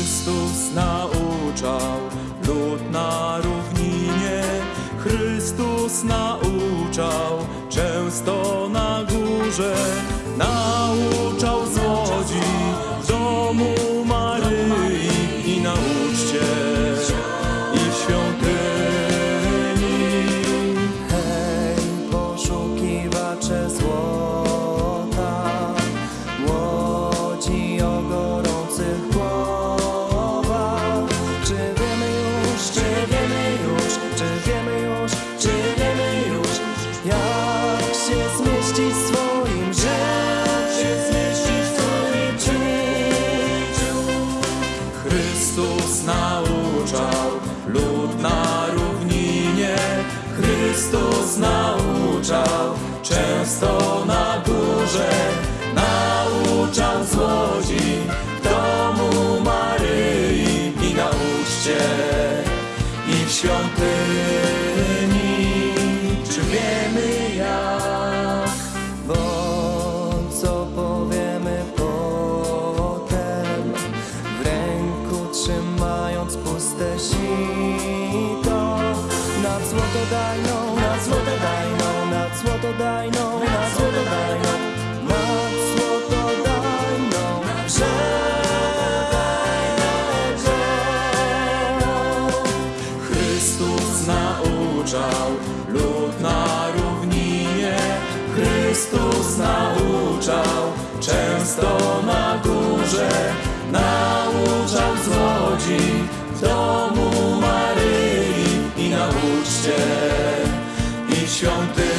Chrystus nauczał lud na równinie. Chrystus nauczał często na górze. Nauczał zło. Chrystus nauczał często na górze. Nauczał z łodzi w domu Maryi i na uczcie i w świątyni. Czy wiemy jak? Bo co powiemy potem, w ręku trzymając puste sito, nad złotodajną, nad złotodajną, nad złotodajną, nad złotodajną, rzeką. Chrystus nauczał lud na równinie. Chrystus nauczał często na górze. Nauczał z łodzi w domu Maryi i na uczcie i świątyni,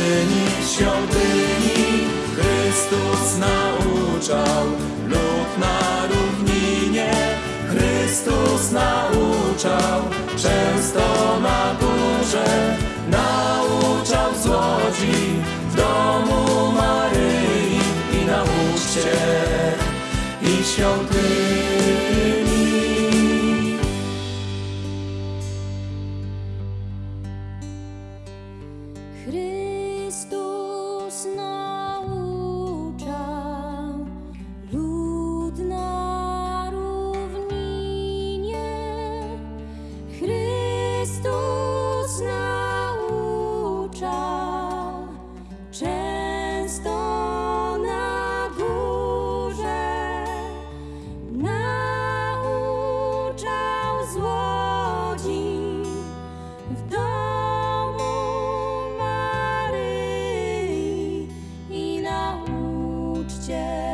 świątyni. Chrystus nauczał lud na równinie. Chrystus nauczał często na górze, nauczał z łodzi w domu Maryi i na uczcie i świątyni. Chrystus Chrystus nauczał, często na górze nauczał złodzi w domu Maryi i na uczcie.